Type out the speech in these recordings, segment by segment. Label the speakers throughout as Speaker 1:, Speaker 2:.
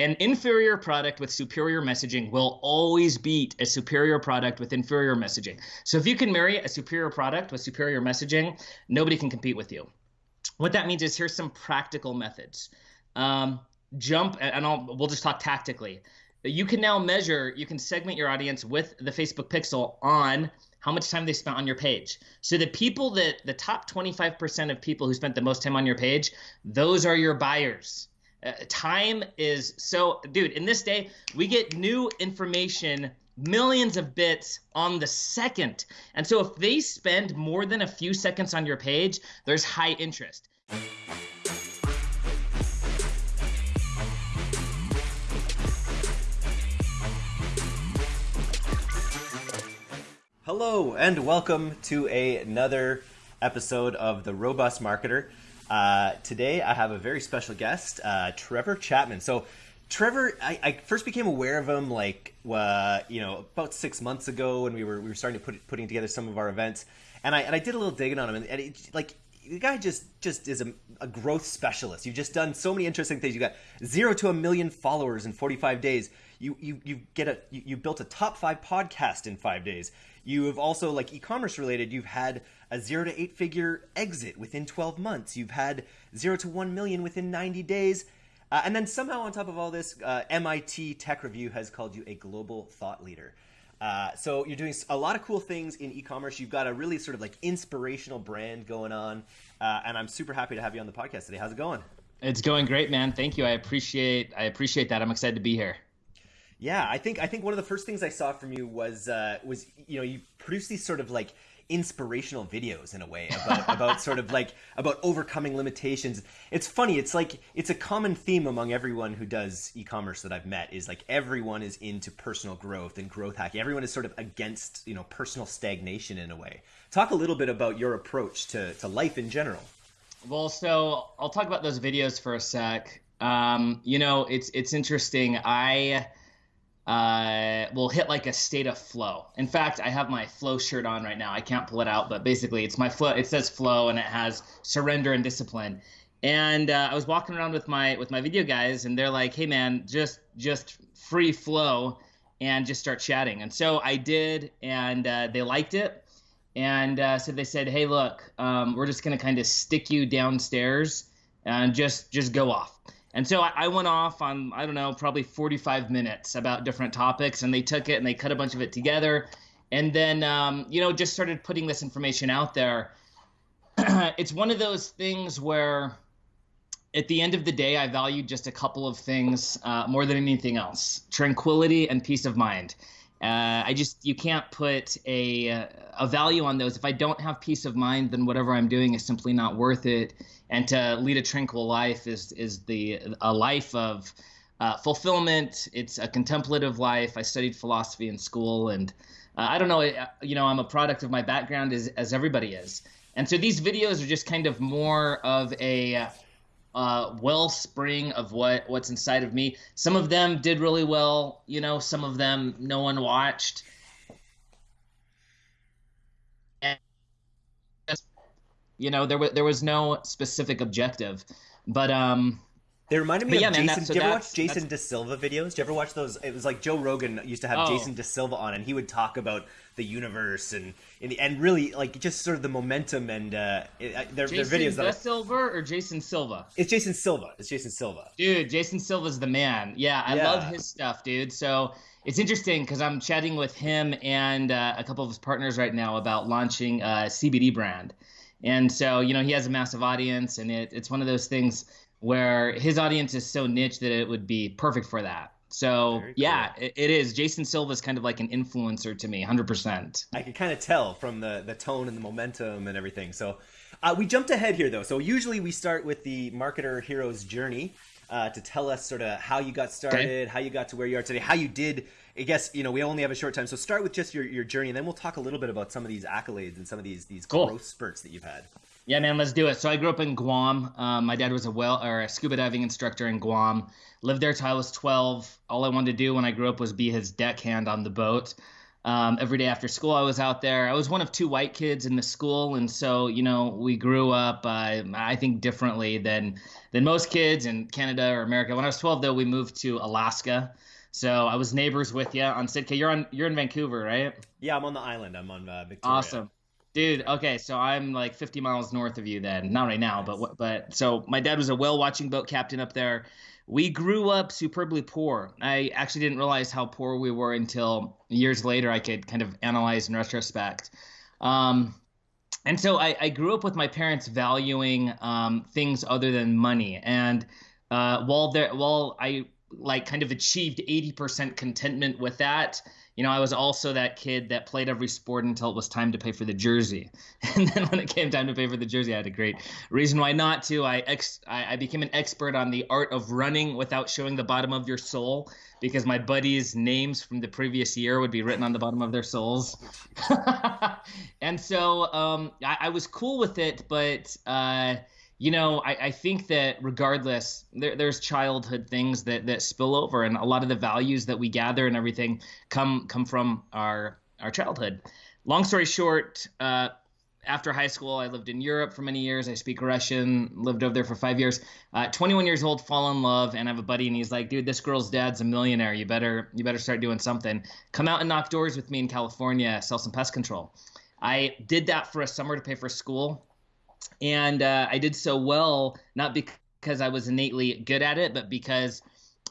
Speaker 1: An inferior product with superior messaging will always beat a superior product with inferior messaging. So if you can marry a superior product with superior messaging, nobody can compete with you. What that means is here's some practical methods. Um, jump, and I'll, we'll just talk tactically. You can now measure, you can segment your audience with the Facebook Pixel on how much time they spent on your page. So the people that the top 25% of people who spent the most time on your page, those are your buyers. Uh, time is so, dude, in this day, we get new information millions of bits on the second. And so if they spend more than a few seconds on your page, there's high interest.
Speaker 2: Hello, and welcome to another episode of The Robust Marketer. Uh, today, I have a very special guest, uh, Trevor Chapman. So, Trevor, I, I, first became aware of him like uh, you know about six months ago when we were we were starting to put putting together some of our events, and I and I did a little digging on him, and, and it, like the guy just just is a, a, growth specialist. You've just done so many interesting things. You got zero to a million followers in 45 days. You you you get a you, you built a top five podcast in five days. You have also like e-commerce related. You've had a zero to eight figure exit within 12 months. You've had zero to 1 million within 90 days. Uh, and then somehow, on top of all this, uh, MIT Tech Review has called you a global thought leader. Uh, so you're doing a lot of cool things in e-commerce. You've got a really sort of like inspirational brand going on, uh, and I'm super happy to have you on the podcast today. How's it going?
Speaker 1: It's going great, man. Thank you. I appreciate I appreciate that. I'm excited to be here.
Speaker 2: Yeah, I think I think one of the first things I saw from you was uh, was you know you produce these sort of like inspirational videos in a way about about sort of like about overcoming limitations. It's funny. It's like it's a common theme among everyone who does e-commerce that I've met is like everyone is into personal growth and growth hacking. Everyone is sort of against you know personal stagnation in a way. Talk a little bit about your approach to to life in general.
Speaker 1: Well, so I'll talk about those videos for a sec. Um, you know, it's it's interesting. I uh, will hit like a state of flow. In fact, I have my flow shirt on right now. I can't pull it out, but basically, it's my flow. It says flow, and it has surrender and discipline. And uh, I was walking around with my with my video guys, and they're like, "Hey, man, just just free flow." and just start chatting. And so I did, and uh, they liked it. And uh, so they said, "Hey, look, um, we're just gonna kind of stick you downstairs and just just go off." And so I, I, went off on, I don't know, probably 45 minutes about different topics, and they took it and they cut a bunch of it together. And then, um, you know, just started putting this information out there. it's one of those things where at the end of the day, I value just a couple of things uh, more than anything else tranquility and peace of mind. Uh, I just you can't put a a value on those. If I don't have peace of mind, then whatever I'm doing is simply not worth it. And to lead a tranquil life is is the a life of uh, fulfillment. It's a contemplative life. I studied philosophy in school, and uh, I don't know. You know, I'm a product of my background, as as everybody is. And so these videos are just kind of more of a uh, wellspring of what what's inside of me. Some of them did really well, you know. Some of them no one watched. You know, there was there was no specific objective, but um,
Speaker 2: they reminded me of yeah, Jason. Man, so do you ever watch Jason De Silva videos? Do you ever watch those? It was like Joe Rogan used to have oh. Jason DaSilva on, and he would talk about the universe and and really like just sort of the momentum and uh, their,
Speaker 1: their
Speaker 2: videos.
Speaker 1: Jason Silva or Jason Silva?
Speaker 2: It's Jason Silva. It's Jason Silva.
Speaker 1: Dude, Jason Silva's the man. Yeah, I yeah. love his stuff, dude. So it's interesting because I'm chatting with him and uh, a couple of his partners right now about launching a CBD brand. And so, you know, he has a massive audience, and it, it's one of those things where his audience is so niche that it would be perfect for that. So cool. yeah, it, it is. Jason Silva is kind of like an influencer to me, hundred percent.
Speaker 2: I can kind of tell from the the tone and the momentum and everything. So uh, we jumped ahead here though. So usually we start with the marketer hero's journey uh, to tell us sort of how you got started, okay. how you got to where you are today, how you did. I guess you know we only have a short time, so start with just your, your journey, and then we'll talk a little bit about some of these accolades and some of these these cool. growth spurts that you've had.
Speaker 1: Yeah, man, let's do it. So I grew up in Guam. Um, my dad was a well or a scuba diving instructor in Guam. Lived there till I was 12. All I wanted to do when I grew up was be his deckhand on the boat. Um, every day after school, I was out there. I was one of two white kids in the school, and so you know we grew up. Uh, I think differently than than most kids in Canada or America. When I was 12, though, we moved to Alaska. So I was neighbors with you on Sitka. You're on. You're in Vancouver, right?
Speaker 2: Yeah, I'm on the island. I'm on uh, Victoria.
Speaker 1: Awesome. Dude, okay, so I'm like 50 miles north of you then. Not right now, nice. but but so my dad was a whale watching boat captain up there. We grew up superbly poor. I actually didn't realize how poor we were until years later. I could kind of analyze in retrospect. Um, and so I, I, grew up with my parents valuing um, things other than money. And uh, while there, while I like kind of achieved 80% contentment with that, you know, I was also that kid that played every sport until it was time to pay for the jersey. And then when it came time to pay for the jersey, I had a great reason why not to. I ex I, I became an expert on the art of running without showing the bottom of your soul because my buddies' names from the previous year would be written on the bottom of their soles. and so um, I, I, was cool with it, but uh, you know, I, I think that regardless, there, there's childhood things that, that spill over, and a lot of the values that we gather and everything come come from our our childhood. Long story short, uh, after high school, I lived in Europe for many years. I speak Russian, lived over there for five years. Uh, 21 years old, fall in love, and I have a buddy, and he's like, "Dude, this girl's dad's a millionaire. You better you better start doing something. Come out and knock doors with me in California, sell some pest control." I did that for a summer to pay for school and uh, I did so well not because I was innately good at it, but because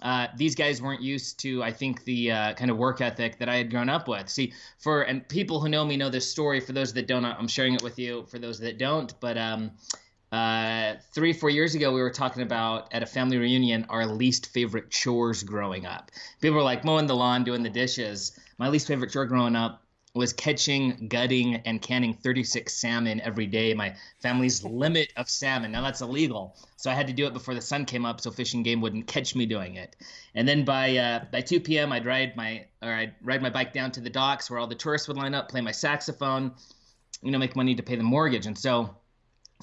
Speaker 1: uh, these guys weren't used to, I think, the uh, kind of work ethic that I had grown up with. See, for and people who know me know this story. For those that don't, I'm sharing it with you. For those that don't, but um, uh, three, four years ago, we were talking about at a family reunion our least favorite chores growing up. People were like mowing the lawn, doing the dishes. My least favorite chore growing up was catching, gutting, and canning 36 salmon every day. My family's limit of salmon. Now that's illegal, so I had to do it before the sun came up, so Fish and Game wouldn't catch me doing it. And then by uh, by 2 p.m., I'd ride my or I'd ride my bike down to the docks where all the tourists would line up, play my saxophone, you know, make money to pay the mortgage. And so,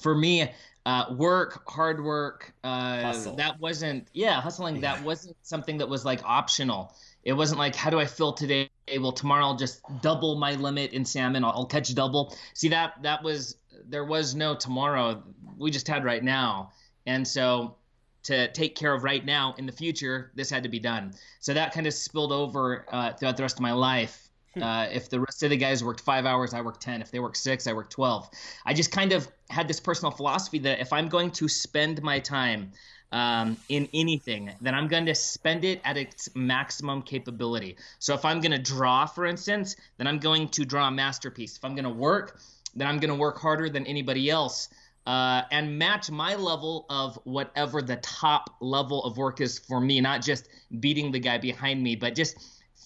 Speaker 1: for me, uh, work, hard work, uh, that wasn't yeah, hustling. Yeah. That wasn't something that was like optional. It wasn't like, how do I fill today? Well, tomorrow I'll just double my limit in salmon. I'll, I'll catch double. See that that was there was no tomorrow. We just had right now, and so to take care of right now in the future, this had to be done. So that kind of spilled over uh, throughout the rest of my life. Hmm. Uh, if the rest of the guys worked five hours, I worked 10. If they worked six, I worked 12. I just kind of had this personal philosophy that if I'm going to spend my time um, in anything, then I'm going to spend it at its maximum capability. So if I'm going to draw, for instance, then I'm going to draw a masterpiece. If I'm going to work, then I'm going to work harder than anybody else. Uh, and match my level of whatever the top level of work is for me, not just beating the guy behind me, but just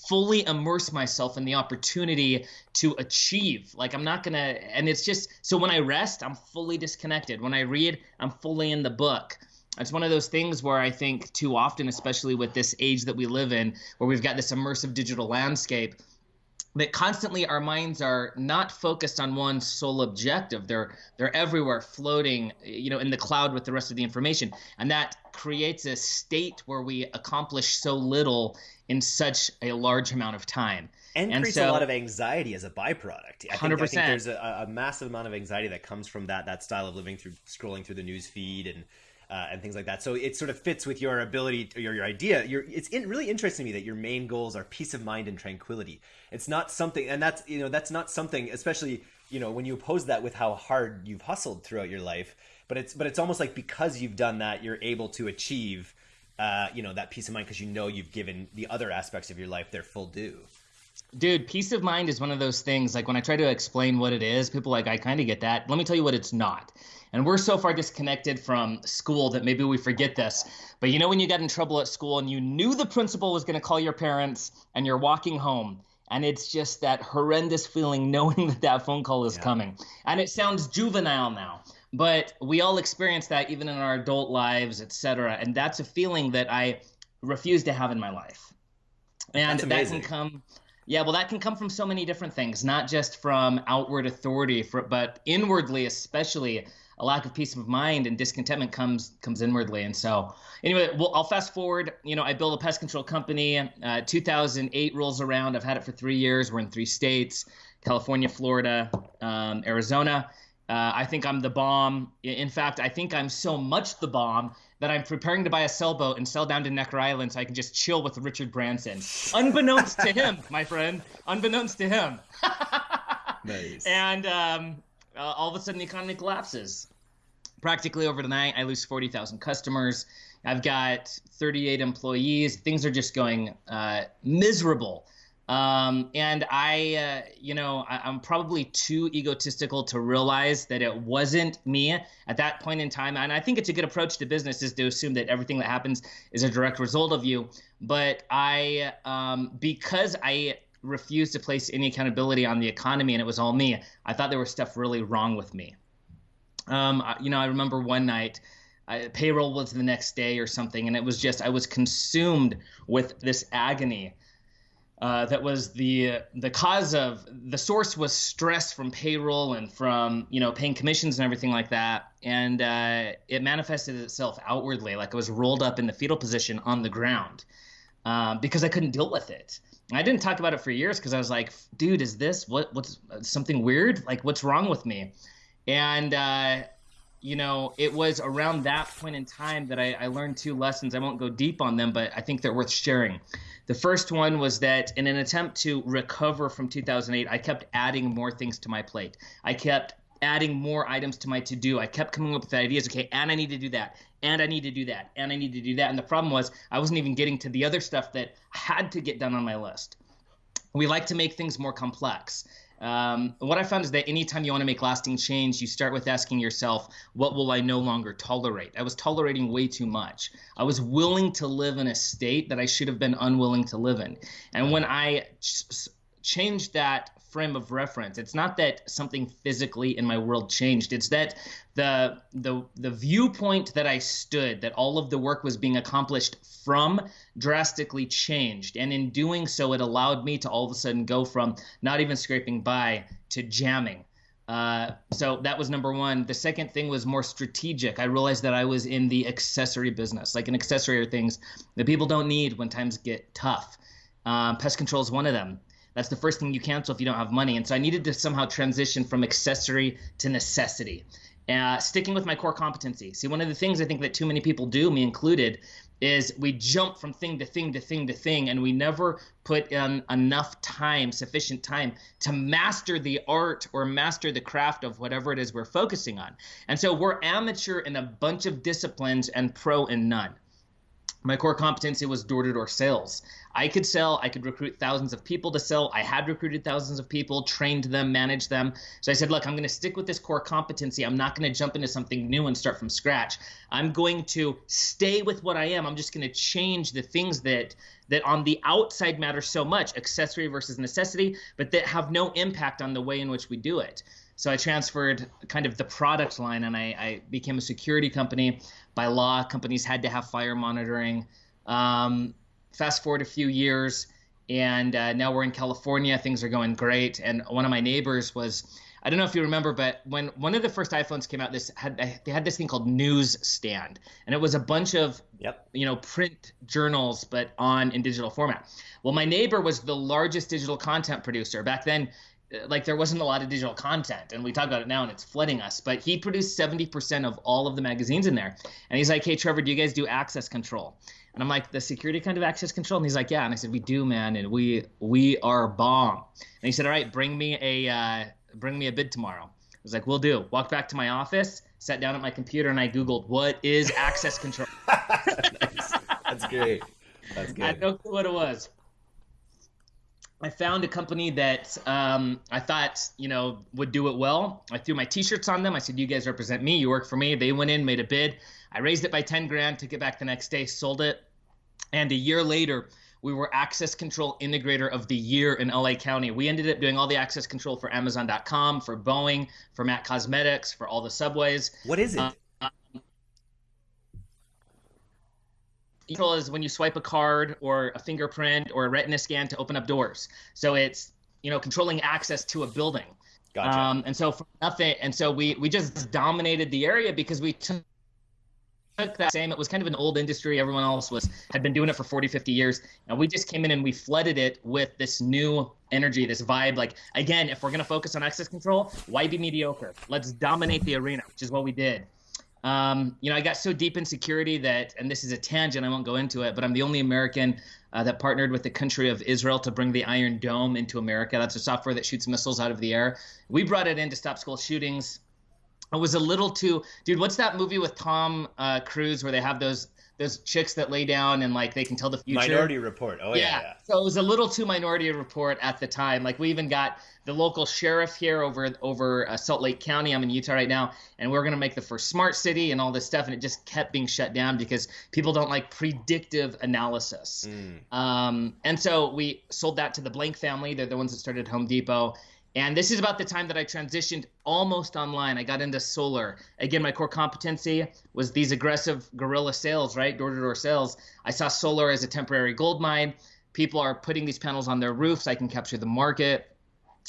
Speaker 1: fully immerse myself in the opportunity to achieve. Like I'm not gonna, and it's just so when I rest, I'm fully disconnected. When I read, I'm fully in the book it's one of those things where I think too often, especially with this age that we live in, where we've got this immersive digital landscape, that constantly our minds are not focused on one sole objective. They're they're everywhere, floating, you know, in the cloud with the rest of the information, and that creates a state where we accomplish so little in such a large amount of time.
Speaker 2: And, and creates so, a lot of anxiety as a byproduct. I think, 100%. I think there's a, a massive amount of anxiety that comes from that that style of living through scrolling through the news feed and uh, and things like that. So it sort of fits with your ability or your, your idea. Your, it's in, really interesting to me that your main goals are peace of mind and tranquility. It's not something, and that's you know that's not something, especially you know when you oppose that with how hard you've hustled throughout your life. But it's but it's almost like because you've done that, you're able to achieve. Uh, you know that peace of mind because you know you've given the other aspects of your life their full due.
Speaker 1: Dude, peace of mind is one of those things. Like when I try to explain what it is, people like, I kind of get that. Let me tell you what it's not. And we're so far disconnected from school that maybe we forget this. But you know, when you got in trouble at school and you knew the principal was going to call your parents and you're walking home, and it's just that horrendous feeling knowing that that phone call is yeah. coming. And it sounds juvenile now, but we all experience that even in our adult lives, etc. And that's a feeling that I refuse to have in my life. And that can come yeah, well, that can come from so many different things, not just from outward authority, for, but inwardly, especially a lack of peace of mind and discontentment comes comes inwardly. And so, anyway, well, I'll fast forward. You know, I built a pest control company. Uh, 2008 rolls around. I've had it for three years. We're in three states: California, Florida, um, Arizona. Uh, I think I'm the bomb. In fact, I think I'm so much the bomb that I'm preparing to buy a sailboat and sail down to Necker Island so I can just chill with Richard Branson. Unbeknownst to him, my friend. Unbeknownst to him.
Speaker 2: nice.
Speaker 1: And um, uh, all of a sudden, the economy collapses. Practically overnight, I lose 40,000 customers. I've got 38 employees. Things are just going uh, miserable. Um, and I, uh, you know, I, am probably too egotistical to realize that it wasn't me at that point in time. And I think it's a good approach to business is to assume that everything that happens is a direct result of you. But I, um, because I refused to place any accountability on the economy and it was all me, I thought there was stuff really wrong with me. Um, you know, I remember one night. Uh, payroll was the next day or something, and it was just I was consumed with this agony uh, that was the the cause of the source was stress from payroll and from you know paying commissions and everything like that. And uh, it manifested itself outwardly like i was rolled up in the fetal position on the ground uh, because i couldn't deal with it. I didn't talk about it for years because i was like dude is this what what's something weird? Like what's wrong with me and uh, you know, it was around that point in time that I, I, learned two lessons. I won't go deep on them, but I think they're worth sharing. The first one was that in an attempt to recover from 2008, I kept adding more things to my plate. I kept adding more items to my to do. I kept coming up with ideas. Okay, and I need to do that, and I need to do that, and I need to do that. And the problem was I wasn't even getting to the other stuff that had to get done on my list. We like to make things more complex. Um, what I found is that anytime you want to make lasting change, you start with asking yourself, what will I no longer tolerate? I was tolerating way too much. I was willing to live in a state that I should have been unwilling to live in. And when I ch- changed that frame of reference. It's not that something physically in my world changed. It's that the the the viewpoint that I stood, that all of the work was being accomplished from, drastically changed. And in doing so, it allowed me to all of a sudden go from not even scraping by to jamming. Uh, so that was number one. The second thing was more strategic. I realized that I was in the accessory business. Like an accessory are things that people don't need when times get tough. Um, pest control is one of them. That's the first thing you cancel if you don't have money. And so I needed to somehow transition from accessory to necessity. Uh, sticking with my core competency. See, one of the things I think that too many people do, me included, is we jump from thing to thing to thing to thing, and we never put in enough time, sufficient time, to master the art or master the craft of whatever it is we're focusing on. And so we're amateur in a bunch of disciplines and pro in none my core competency was door to door sales. I could sell, I could recruit thousands of people to sell. I had recruited thousands of people, trained them, managed them. So I said, look, I'm going to stick with this core competency. I'm not going to jump into something new and start from scratch. I'm going to stay with what I am. I'm just going to change the things that that on the outside matter so much, accessory versus necessity, but that have no impact on the way in which we do it. So I transferred kind of the product line and I, I became a security company by law, companies had to have fire monitoring. Um, fast forward a few years, and uh, now we're in California. Things are going great. And one of my neighbors was, I don't know if you remember, but when one of the first iPhones came out, this had they had this thing called Newsstand, and it was a bunch of
Speaker 2: yep.
Speaker 1: you know print journals, but on in digital format. Well, my neighbor was the largest digital content producer back then like there wasn't a lot of digital content and we talk about it now and it's flooding us but he produced 70% of all of the magazines in there. And he's like hey trevor do you guys do access control? And i'm like the security kind of access control? And he's like yeah. And i said we do man and we we are bomb. And he said all right bring me a uh, bring me a bid tomorrow. I was like we'll do. Walked back to my office sat down at my computer and i googled what is access control?
Speaker 2: Nice. that's great. That's good i
Speaker 1: had no clue what it was I found a company that um, I thought you know would do it well. I threw my T-shirts on them. I said, "You guys represent me. You work for me." They went in, made a bid. I raised it by ten grand, took it back the next day, sold it, and a year later, we were access control integrator of the year in LA County. We ended up doing all the access control for Amazon.com, for Boeing, for MAC Cosmetics, for all the subways.
Speaker 2: What is it? Uh,
Speaker 1: control is when you swipe a card or a fingerprint or a retina scan to open up doors. So it's you know controlling access to a building. Gotcha. Um, and so for nothing, and so we we just dominated the area because we took took that same it was kind of an old industry everyone else was had been doing it for 40 50 years and we just came in and we flooded it with this new energy this vibe like again if we're going to focus on access control why be mediocre let's dominate the arena which is what we did um, you know i got so deep in security that and this is a tangent i won't go into it but i'm the only american uh, that partnered with the country of Israel to bring the Iron Dome into America. That's a software that shoots missiles out of the air. We brought it in to stop school shootings it was a little too dude what's that movie with tom uh, cruise where they have those those chicks that lay down and like they can tell the future.
Speaker 2: Minority report. Oh yeah, yeah, yeah.
Speaker 1: so it was a little too minority report at the time. Like we even got the local sheriff here over over uh, salt lake county. I'm in utah right now and we are going to make the first smart city and all this stuff and it just kept being shut down because people don't like predictive analysis. Mm. um, and so we sold that to the blank family. They're the ones that started home depot and this is about the time that I transitioned almost online. I got into solar. Again, my core competency was these aggressive guerrilla sales, right? Door to door sales. I saw solar as a temporary gold mine. People are putting these panels on their roofs. I can capture the market.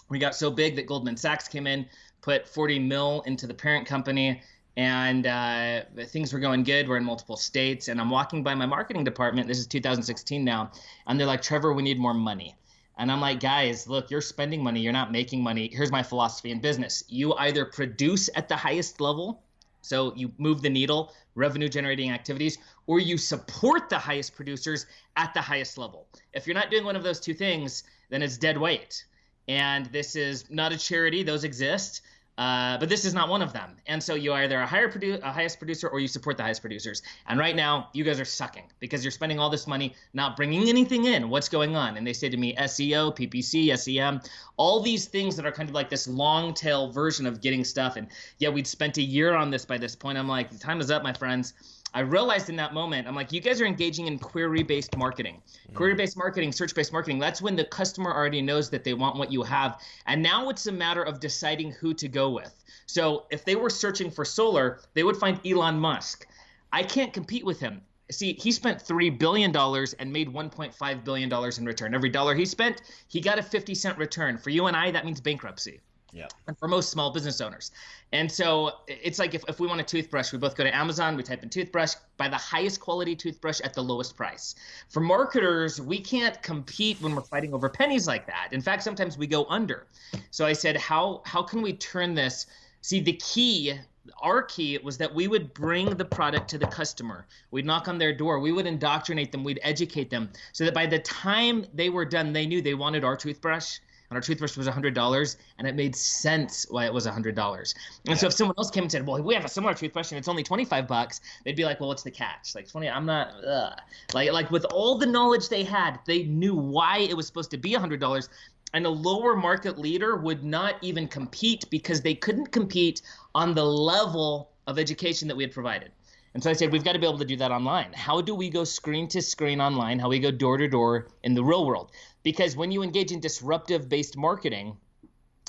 Speaker 1: We got so big that Goldman Sachs came in, put 40 mil into the parent company, and uh, things were going good. We're in multiple states, and I'm walking by my marketing department. This is 2016 now, and they're like, Trevor, we need more money. And I'm like, guys, look, you're spending money, you're not making money. Here's my philosophy in business you either produce at the highest level, so you move the needle, revenue generating activities, or you support the highest producers at the highest level. If you're not doing one of those two things, then it's dead weight. And this is not a charity, those exist. Uh, but this is not one of them. And so you either a higher produ- a highest producer or you support the highest producers. And right now, you guys are sucking because you're spending all this money not bringing anything in. What's going on? And they say to me, SEO, PPC, SEM, all these things that are kind of like this long tail version of getting stuff. And yeah, we'd spent a year on this by this point. I'm like, the time is up, my friends. I realized in that moment, I'm like, you guys are engaging in query based marketing. Mm. Query based marketing, search based marketing, that's when the customer already knows that they want what you have. And now it's a matter of deciding who to go with. So if they were searching for solar, they would find Elon Musk. I can't compete with him. See, he spent $3 billion and made $1.5 billion in return. Every dollar he spent, he got a 50 cent return. For you and I, that means bankruptcy.
Speaker 2: Yeah.
Speaker 1: And for most small business owners. And so it's like if, if we want a toothbrush, we both go to Amazon, we type in toothbrush, buy the highest quality toothbrush at the lowest price. For marketers, we can't compete when we're fighting over pennies like that. In fact, sometimes we go under. So I said, how how can we turn this? See, the key our key was that we would bring the product to the customer. We'd knock on their door. We would indoctrinate them. We'd educate them so that by the time they were done, they knew they wanted our toothbrush and our toothbrush was $100 and it made sense why it was $100 and yeah. so if someone else came and said well we have a similar toothbrush and it's only 25 bucks they'd be like well what's the catch like 20 i'm not ugh. like like with all the knowledge they had they knew why it was supposed to be $100 and a lower market leader would not even compete because they couldn't compete on the level of education that we had provided and so I said, we've got to be able to do that online. How do we go screen to screen online? How we go door to door in the real world? Because when you engage in disruptive based marketing,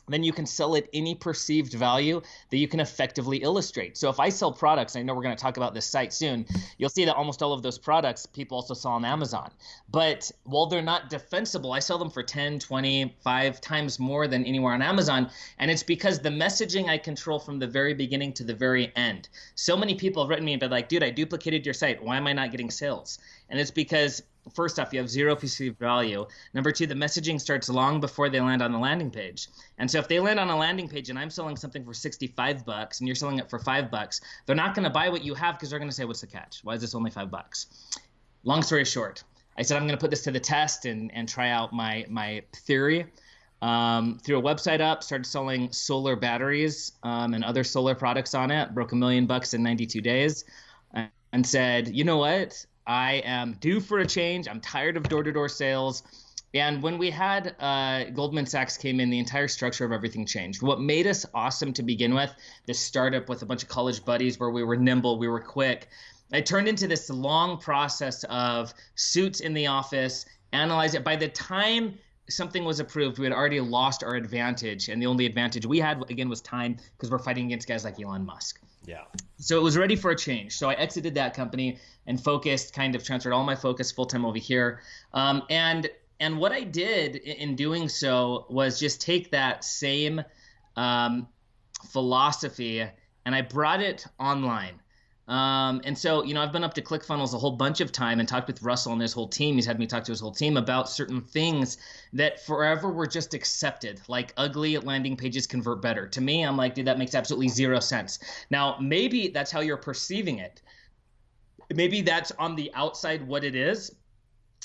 Speaker 1: then you can sell at any perceived value that you can effectively illustrate. So if I sell products, I know we're going to talk about this site soon, you'll see that almost all of those products people also sell on Amazon. But while they're not defensible, I sell them for 10, 20, 5 times more than anywhere on Amazon. And it's because the messaging I control from the very beginning to the very end. So many people have written me and been like, dude, I duplicated your site. Why am I not getting sales? And it's because first off, you have zero perceived value. Number two, the messaging starts long before they land on the landing page. And so if they land on a landing page and I'm selling something for 65 bucks and you're selling it for five bucks, they're not going to buy what you have because they're going to say, what's the catch? Why is this only five bucks? Long story short, I said, I'm going to put this to the test and, and try out my, my theory. Um, threw a website up, started selling solar batteries um, and other solar products on it, broke a million bucks in 92 days, and said, you know what? I am due for a change. I'm tired of door to door sales. And when we had uh, Goldman Sachs came in, the entire structure of everything changed. What made us awesome to begin with, this startup with a bunch of college buddies where we were nimble, we were quick, it turned into this long process of suits in the office, analyze it. By the time something was approved, we had already lost our advantage. And the only advantage we had, again, was time because we're fighting against guys like Elon Musk.
Speaker 2: Yeah.
Speaker 1: So it was ready for a change. So I exited that company and focused, kind of transferred all my focus full time over here. Um, and and what I did in doing so was just take that same um, philosophy and I brought it online. Um, and so, you know, I've been up to ClickFunnels a whole bunch of time and talked with Russell and his whole team. He's had me talk to his whole team about certain things that forever were just accepted, like ugly landing pages convert better. To me, I'm like, dude, that makes absolutely zero sense. Now, maybe that's how you're perceiving it. Maybe that's on the outside what it is,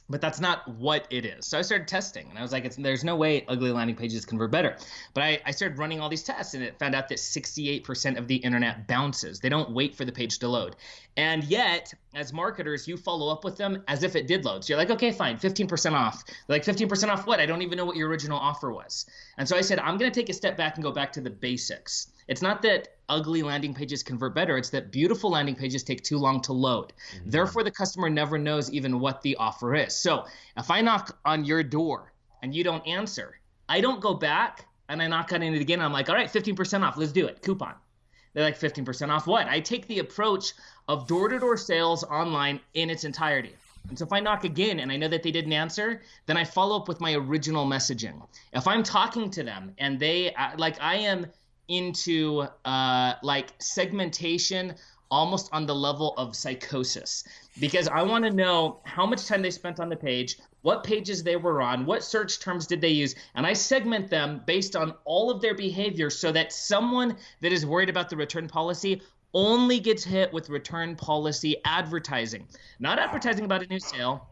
Speaker 1: but that's not what it is. So I started testing, and I was like, "There's no way ugly landing pages convert better." But I, I started running all these tests, and it found out that 68% of the internet bounces. They don't wait for the page to load, and yet, as marketers, you follow up with them as if it did load. So you're like, "Okay, fine, 15% off." They're like 15% off what? I don't even know what your original offer was. And so I said, "I'm going to take a step back and go back to the basics." It's not that ugly landing pages convert better, it's that beautiful landing pages take too long to load. Mm-hmm. Therefore, the customer never knows even what the offer is. So if I knock on your door and you don't answer, I don't go back and I knock on it again. I'm like, all right, 15% off, let's do it. Coupon. They're like 15% off what? I take the approach of door to door sales online in its entirety. And so if I knock again and I know that they didn't answer, then I follow up with my original messaging. If I'm talking to them and they, like, I am into uh, like segmentation almost on the level of psychosis. Because I want to know how much time they spent on the page, what pages they were on, what search terms did they use, and I segment them based on all of their behavior so that someone that is worried about the return policy only gets hit with return policy advertising, not advertising about a new sale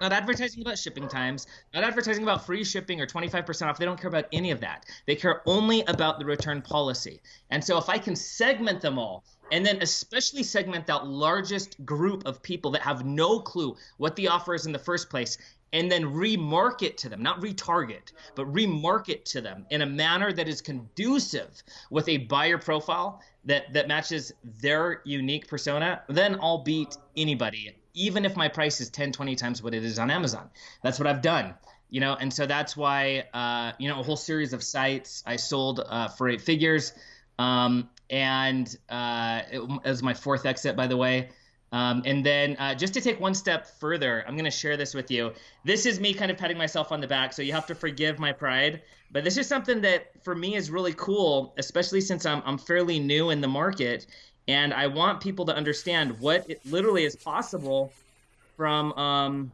Speaker 1: not advertising about shipping times, not advertising about free shipping or 25% off. They don't care about any of that. They care only about the return policy. And so if I can segment them all, and then especially segment that largest group of people that have no clue what the offer is in the first place, and then remarket to them, not retarget, but remarket to them in a manner that is conducive with a buyer profile that that matches their unique persona, then I'll beat anybody even if my price is 10 20 times what it is on amazon. That's what i've done you know? And so that's why uh, you know a whole series of sites i sold uh, for eight figures. Um, and uh, it, was my fourth exit by the way. Um, and then uh, just to take one step further i'm going to share this with you. This is me kind of patting myself on the back so you have to forgive my pride. But this is something that for me is really cool especially since i'm, I'm fairly new in the market and I want people to understand what it literally is possible from um,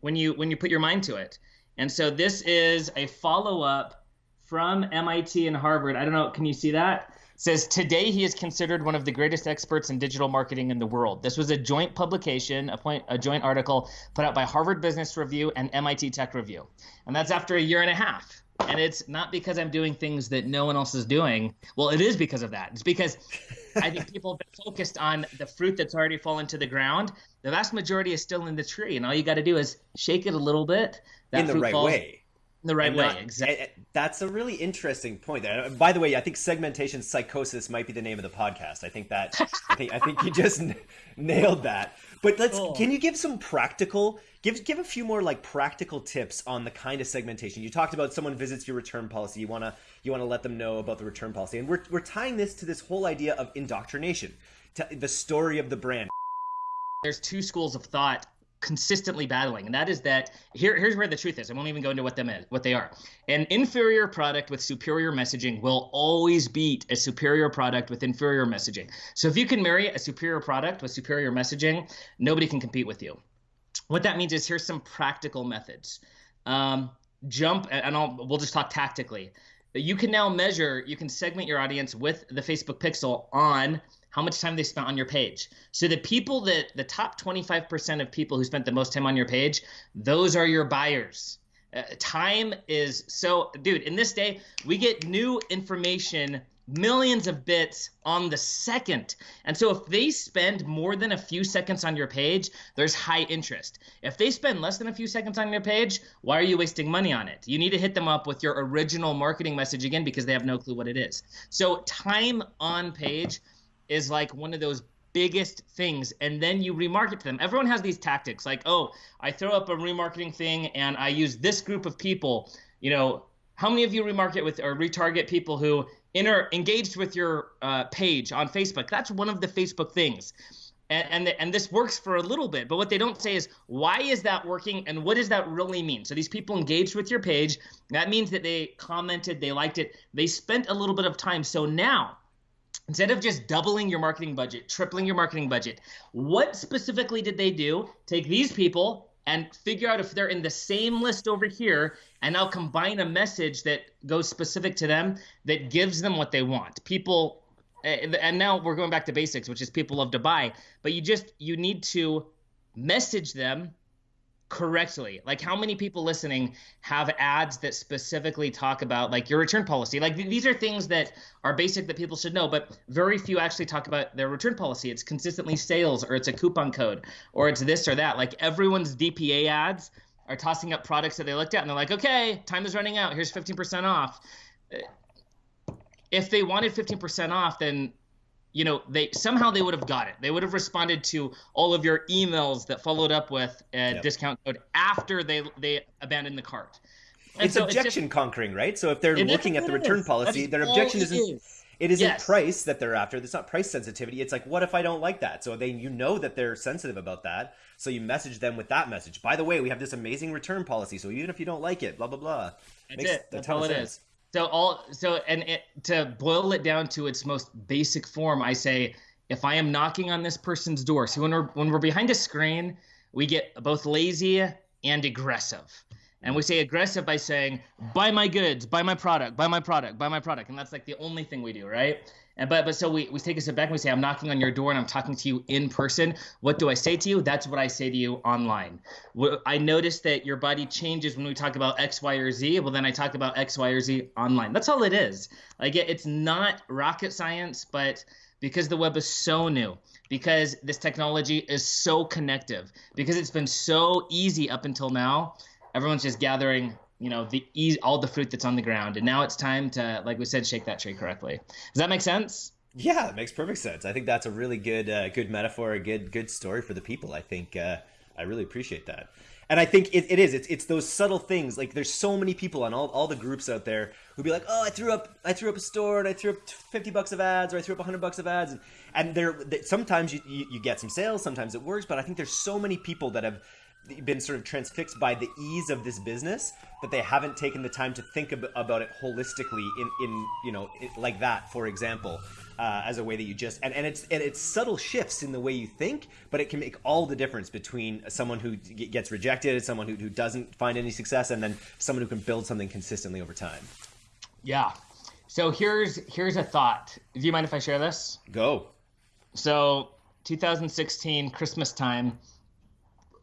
Speaker 1: when you when you put your mind to it. And so this is a follow up from MIT and Harvard. I don't know. Can you see that? It says today he is considered one of the greatest experts in digital marketing in the world. This was a joint publication, a, point, a joint article put out by Harvard Business Review and MIT Tech Review, and that's after a year and a half and it's not because I'm doing things that no one else is doing. Well, it is because of that. It's because I think people have been focused on the fruit that's already fallen to the ground. The vast majority is still in the tree, and all you got to do is shake it a little bit.
Speaker 2: That in the right way.
Speaker 1: In the right way, exactly.
Speaker 2: Eh, eh, that's a really interesting point. There. By the way, I think segmentation psychosis might be the name of the podcast. I think that I think I think you just n- nailed that. But let's cool. can you give some practical give give a few more like practical tips on the kind of segmentation. You talked about someone visits your return policy. You want to you want to let them know about the return policy. And we're we're tying this to this whole idea of indoctrination, to the story of the brand.
Speaker 1: There's two schools of thought consistently battling, and that is that here, here's where the truth is. I won't even go into what them is, what they are. An inferior product with superior messaging will always beat a superior product with inferior messaging. So if you can marry a superior product with superior messaging, nobody can compete with you. What that means is here's some practical methods. Um, jump, and I'll, we'll just talk tactically. You can now measure, you can segment your audience with the Facebook Pixel on how much time they spent on your page. So the people that the top 25% of people who spent the most time on your page, those are your buyers. Uh, time is so, dude, in this day, we get new information millions of bits on the second. And so if they spend more than a few seconds on your page, there's high interest. If they spend less than a few seconds on your page, why are you wasting money on it? You need to hit them up with your original marketing message again because they have no clue what it is. So time on page is like one of those biggest things and then you remarket to them everyone has these tactics like oh i throw up a remarketing thing and i use this group of people you know how many of you remarket with or retarget people who inter engaged with your uh, page on facebook that's one of the facebook things And, and, the, and this works for a little bit, but what they don't say is why is that working and what does that really mean? So these people engaged with your page. That means that they commented, they liked it, they spent a little bit of time. So now instead of just doubling your marketing budget, tripling your marketing budget, what specifically did they do? Take these people and figure out if they're in the same list over here and now combine a message that goes specific to them that gives them what they want. People eh, and now we're going back to basics, which is people love to buy, but you just you need to message them correctly. Like how many people listening have ads that specifically talk about like your return policy? Like th- these are things that are basic that people should know but very few actually talk about their return policy. It's consistently sales or it's a coupon code or it's this or that. Like everyone's dpa ads are tossing up products that they looked at and they're like okay time is running out. Here's 15% off. Uh, if they wanted 15% off then you know they somehow they would have got it. They would have responded to all of your emails that followed up with a yep. discount code after they they abandoned the cart.
Speaker 2: And it's so objection it's just, conquering right? So if they're looking at the return is. policy their objection isn't is. it isn't yes. price that they're after. It's not price sensitivity. It's like what if i don't like that? So they you know that they're sensitive about that. So you message them with that message. By the way we have this amazing return policy. So even if you don't like it blah blah blah.
Speaker 1: That's Makes it. that's all it sense. is so all so and it, to boil it down to its most basic form, I say if I am knocking on this person's door. So when we're when we're behind a screen, we get both lazy and aggressive. And we say aggressive by saying, buy my goods, buy my product, buy my product, buy my product. And that's like the only thing we do, right? And but but so we, we take a step back and we say, I'm knocking on your door and I'm talking to you in person. What do I say to you? That's what I say to you online. I notice that your body changes when we talk about X, Y, or Z. Well, then I talk about X, Y, or Z online. That's all it is. Like it, it's not rocket science, but because the web is so new, because this technology is so connective, because it's been so easy up until now, everyone's just gathering you know the all the fruit that's on the ground. And now it's time to like we said shake that tree correctly. Does that make sense?
Speaker 2: Yeah it makes perfect sense. I think that's a really good uh, good metaphor a good good story for the people. I think uh, i really appreciate that. And i think it, it is. It's, it's those subtle things. Like there's so many people on all, all the groups out there who'd be like oh i threw up i threw up a store and i threw up 50 bucks of ads or i threw up 100 bucks of ads. And, and there sometimes you, you, you get some sales sometimes it works but i think there's so many people that have been sort of transfixed by the ease of this business but they haven't taken the time to think ab- about it holistically in, in you know like that for example uh, as a way that you just and, and it's and it's subtle shifts in the way you think but it can make all the difference between someone who gets rejected someone who, who doesn't find any success and then someone who can build something consistently over time.
Speaker 1: Yeah. So here's here's a thought. Do you mind if i share this?
Speaker 2: Go.
Speaker 1: So 2016 christmas time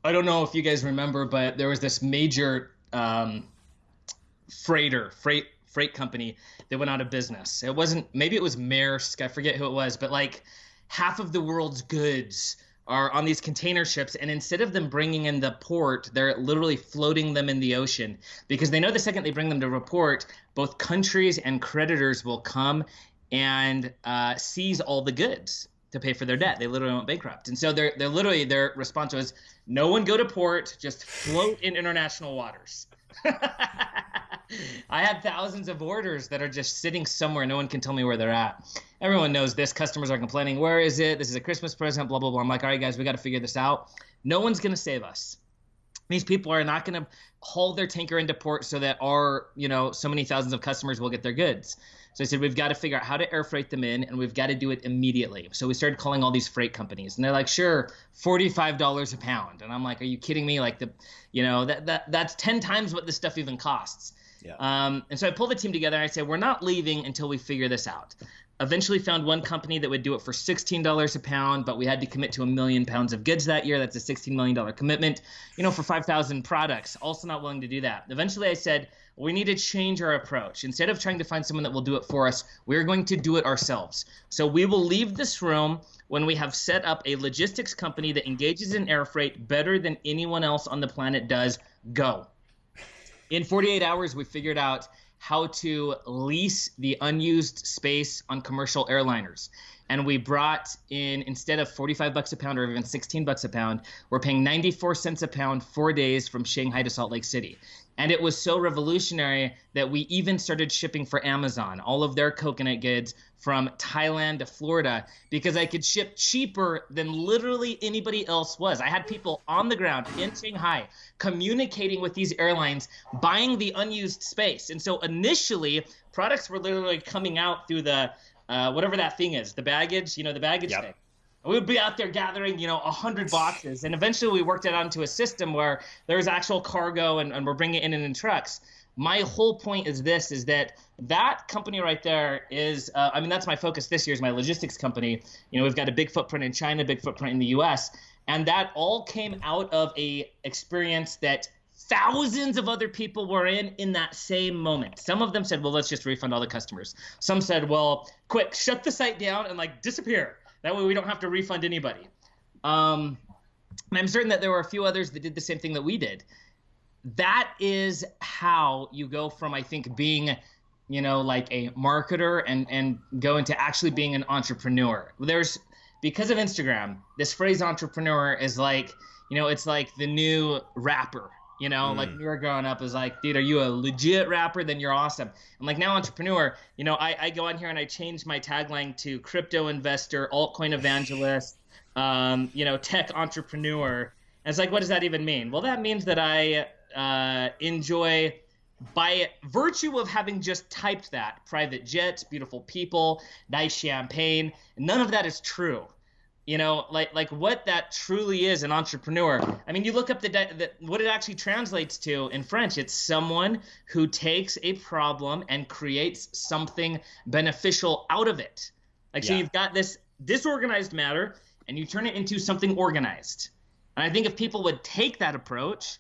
Speaker 1: I don't know if you guys remember, but there was this major um, freighter, freight freight company that went out of business. It wasn't maybe it was Maersk, I forget who it was, but like half of the world's goods are on these container ships and instead of them bringing in the port they're literally floating them in the ocean because they know the second they bring them to report both countries and creditors will come and uh, seize all the goods to pay for their debt. They literally went bankrupt. And so they're, they're literally, their response was, no one go to port, just float in international waters. I had thousands of orders that are just sitting somewhere. No one can tell me where they're at. Everyone knows this. Customers are complaining. Where is it? This is a Christmas present, blah, blah, blah. I'm like, all right, guys, we got to figure this out. No one's going to save us. These people are not going to haul their tanker into port so that our, you know, so many thousands of customers will get their goods. So I said, we've got to figure out how to air freight them in, and we've got to do it immediately. So we started calling all these freight companies, and they're like, sure, forty-five dollars a pound. And I'm like, are you kidding me? Like the, you know, that that that's ten times what this stuff even costs. Yeah. Um, and so I pulled the team together and I said, we're not leaving until we figure this out. Eventually found one company that would do it for $16 a pound, but we had to commit to a million pounds of goods that year. That's a $16 million commitment, you know, for 5,000 products. Also not willing to do that. Eventually I said, we need to change our approach. Instead of trying to find someone that will do it for us, we're going to do it ourselves. So we will leave this room when we have set up a logistics company that engages in air freight better than anyone else on the planet does. Go. In 48 hours, we figured out how to lease the unused space on commercial airliners. and we brought in instead of 45 bucks a pound or even 16 bucks a pound we're paying 94 cents a pound four days from shanghai to salt lake city and it was so revolutionary that we even started shipping for amazon all of their coconut goods from thailand to florida because i could ship cheaper than literally anybody else was i had people on the ground in shanghai communicating with these airlines buying the unused space and so initially products were literally coming out through the uh, whatever that thing is, the baggage, you know, the baggage yep. thing. We would be out there gathering, you know, a hundred boxes, and eventually we worked it onto a system where there was actual cargo, and, and we're bringing it in in trucks. My whole point is this: is that that company right there is, uh, I mean, that's my focus this year is my logistics company. You know, we've got a big footprint in China, big footprint in the U.S., and that all came out of a experience that thousands of other people were in in that same moment. Some of them said, "Well, let's just refund all the customers." Some said, "Well, quick, shut the site down and like disappear. That way we don't have to refund anybody." Um, and I'm certain that there were a few others that did the same thing that we did. That is how you go from I think being you know like a marketer and and go into actually being an entrepreneur. There's because of Instagram, this phrase entrepreneur is like, you know, it's like the new rapper you know, mm. like when we were growing up, is like, dude, are you a legit rapper? Then you're awesome. I'm like now entrepreneur. You know, I, I go on here and I change my tagline to crypto investor, altcoin evangelist, um, you know, tech entrepreneur. And it's like, what does that even mean? Well, that means that I uh, enjoy by virtue of having just typed that private jets, beautiful people, nice champagne. None of that is true you know like like what that truly is an entrepreneur. I mean you look up the, the, what it actually translates to in french it's someone who takes a problem and creates something beneficial out of it. Like yeah. so you've got this disorganized matter and you turn it into something organized. And i think if people would take that approach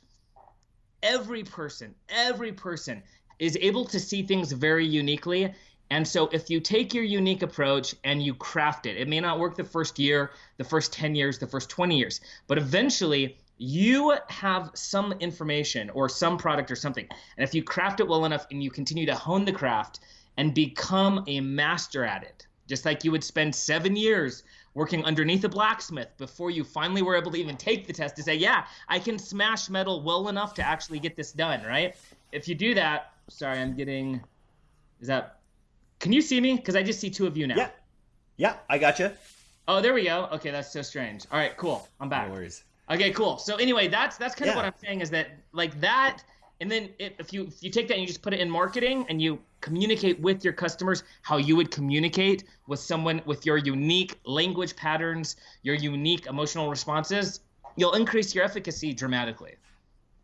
Speaker 1: every person every person is able to see things very uniquely and so if you take your unique approach and you craft it, it may not work the first year, the first 10 years, the first 20 years, but eventually you have some information or some product or something. And if you craft it well enough and you continue to hone the craft and become a master at it, just like you would spend seven years working underneath a blacksmith before you finally were able to even take the test to say, yeah, I can smash metal well enough to actually get this done, right? If you do that, sorry, I'm getting, is that can you see me? Because I just see two of you now.
Speaker 2: Yeah. Yeah, I got you.
Speaker 1: Oh, there we go. Okay, that's so strange. All right, cool. I'm back.
Speaker 2: No worries.
Speaker 1: Okay, cool. So anyway, that's that's kind yeah. of what I'm saying is that like that, and then if you if you take that and you just put it in marketing and you communicate with your customers how you would communicate with someone with your unique language patterns, your unique emotional responses, you'll increase your efficacy dramatically.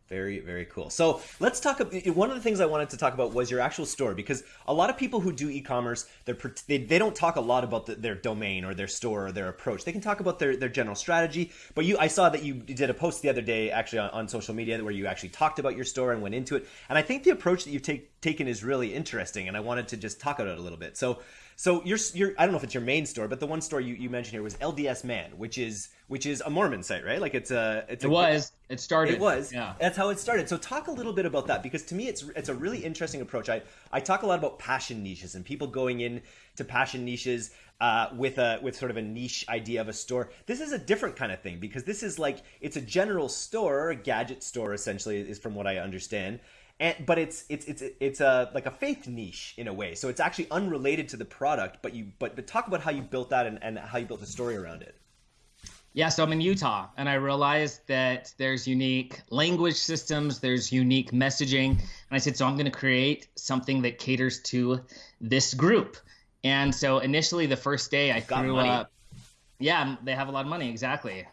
Speaker 2: Very, very cool. So let's talk. About one of the things I wanted to talk about was your actual store because a lot of people who do e-commerce, they they don't talk a lot about the, their domain or their store or their approach. They can talk about their, their general strategy. But you, I saw that you did a post the other day actually on, on social media where you actually talked about your store and went into it. And I think the approach that you've take, taken is really interesting. And I wanted to just talk about it a little bit. So so your your I don't know if it's your main store, but the one store you, you mentioned here was LDS Man, which is which is a Mormon site, right? Like it's a it's
Speaker 1: it
Speaker 2: a,
Speaker 1: was it started
Speaker 2: it was yeah that's how it started. So talk a little bit about that because to me it's it's a really interesting approach. I I talk a lot about passion niches and people going in to passion niches uh, with a with sort of a niche idea of a store. This is a different kind of thing because this is like it's a general store, a gadget store essentially is from what I understand and but it's it's it's it's a like a faith niche in a way. So it's actually unrelated to the product, but you but but talk about how you built that and, and how you built a story around it.
Speaker 1: Yeah, so I'm in Utah, and I realized that there's unique language systems, there's unique messaging, and I said, so I'm going to create something that caters to this group. And so initially, the first day, I Got threw money. up. Yeah, they have a lot of money, exactly.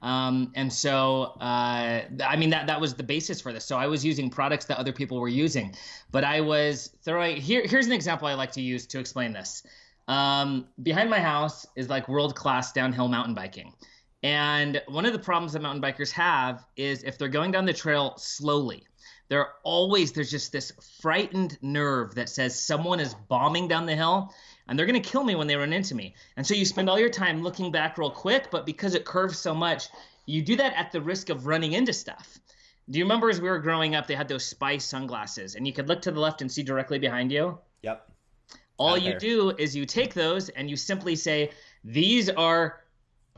Speaker 1: Um, and so, uh, I mean, that, that was the basis for this. So I was using products that other people were using, but I was throwing, here, here's an example I like to use to explain this. Um, behind my house is like world-class downhill mountain biking. And one of the problems that mountain bikers have is if they're going down the trail slowly, they're always, there's just this frightened nerve that says someone is bombing down the hill and they're going to kill me when they run into me. And so you spend all your time looking back real quick, but because it curves so much, you do that at the risk of running into stuff. Do you remember as we were growing up, they had those spy sunglasses, and you could look to the left and see directly behind you?
Speaker 2: Yep.
Speaker 1: All you do is you take those and you simply say, These are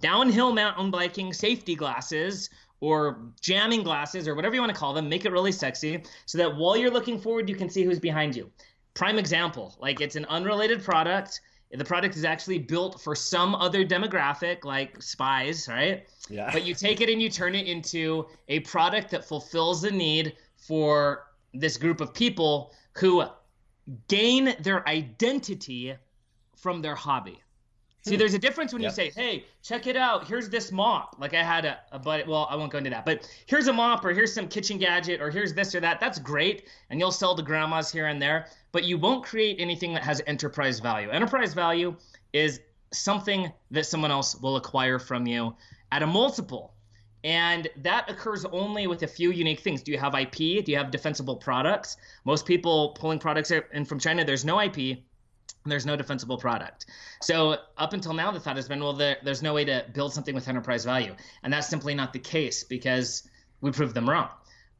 Speaker 1: downhill mountain biking safety glasses or jamming glasses or whatever you want to call them. Make it really sexy so that while you're looking forward, you can see who's behind you. Prime example like it's an unrelated product. The product is actually built for some other demographic, like spies, right? Yeah. But you take it and you turn it into a product that fulfills the need for this group of people who gain their identity from their hobby. See, there's a difference when yep. you say, "Hey, check it out. Here's this mop." Like I had a, a buddy. Well, I won't go into that, but here's a mop, or here's some kitchen gadget, or here's this or that. That's great, and you'll sell to grandmas here and there. But you won't create anything that has enterprise value. Enterprise value is something that someone else will acquire from you at a multiple, and that occurs only with a few unique things. Do you have IP? Do you have defensible products? Most people pulling products in from China, there's no IP there's no defensible product. So up until now, the thought has been, well, there, there's no way to build something with enterprise value, and that's simply not the case because we proved them wrong.